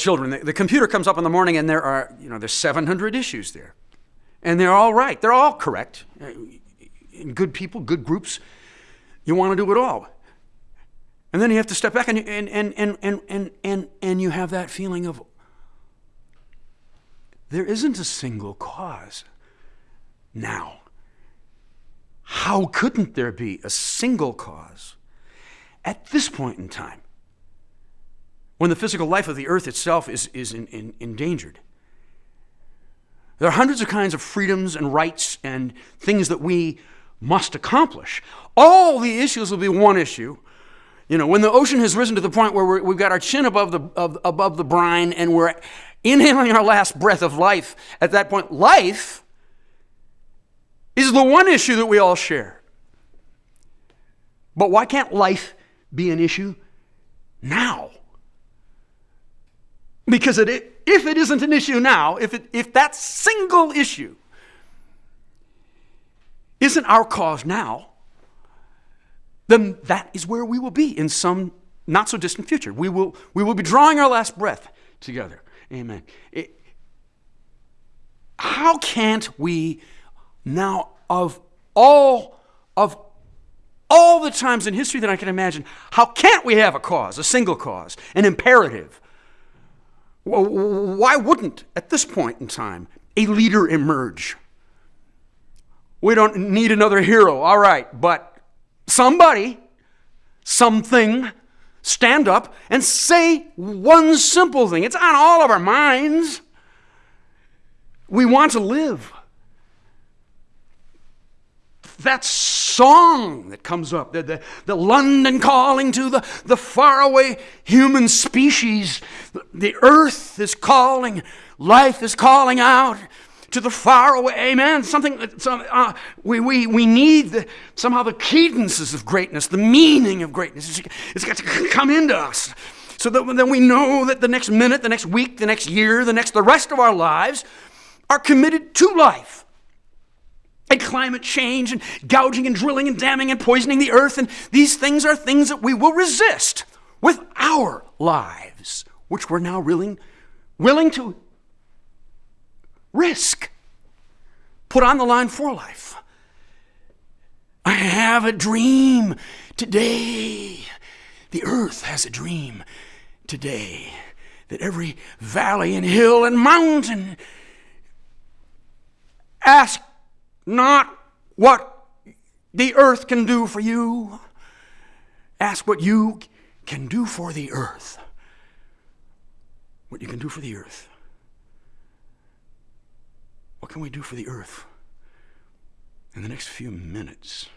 children. The, the computer comes up in the morning and there are, you know, there's 700 issues there. And they're all right. They're all correct. Uh, good people, good groups. You want to do it all. And then you have to step back and, and, and, and, and, and, and, and you have that feeling of there isn't a single cause now. How couldn't there be a single cause at this point in time when the physical life of the earth itself is, is in, in, endangered? There are hundreds of kinds of freedoms and rights and things that we must accomplish. All the issues will be one issue. You know, when the ocean has risen to the point where we have got our chin above the, of, above the brine and we're inhaling our last breath of life, at that point, life is the one issue that we all share. But why can't life be an issue now? Because it, if it isn't an issue now, if, it, if that single issue isn't our cause now, then that is where we will be in some not so distant future. We will, we will be drawing our last breath together. Amen. It, how can't we now, of all of all the times in history that I can imagine, how can't we have a cause, a single cause, an imperative? Why wouldn't, at this point in time, a leader emerge? We don't need another hero, all right, but somebody, something, stand up and say one simple thing. It's on all of our minds. We want to live. That song that comes up, the, the, the London calling to the, the faraway human species, the earth is calling, life is calling out to the faraway. Amen. Something, some, uh, we, we, we need the, somehow the cadences of greatness, the meaning of greatness. It's, it's got to come into us so that then we know that the next minute, the next week, the next year, the next, the rest of our lives are committed to life. And climate change and gouging and drilling and damming and poisoning the earth. And these things are things that we will resist with our lives, which we're now willing, willing to risk, put on the line for life. I have a dream today. The earth has a dream today that every valley and hill and mountain ask not what the earth can do for you, ask what you can do for the earth. What you can do for the earth. What can we do for the earth in the next few minutes?